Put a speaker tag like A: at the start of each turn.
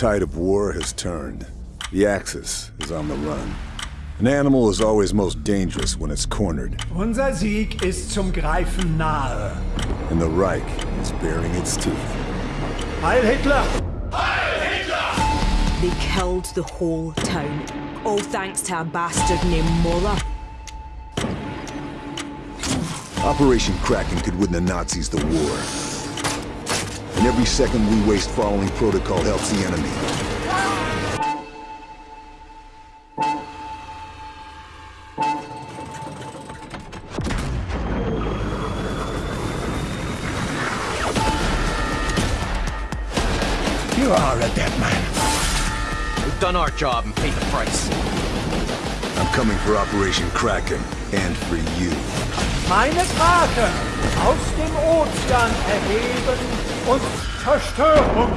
A: tide of war has turned. The Axis is on the run. An animal is always most dangerous when it's cornered,
B: Unser Sieg ist zum Greifen nahe.
A: and the Reich is baring its teeth.
B: Heil Hitler! Heil Hitler!
C: They killed the whole town. All thanks to a bastard named Möller.
A: Operation Kraken could win the Nazis the war. And every second we waste following protocol helps the enemy.
B: You are a dead man.
D: We've done our job and paid the price.
A: Coming for Operation Kraken, and for you.
B: Meine Kraken aus dem Ozean erheben und Zerstörung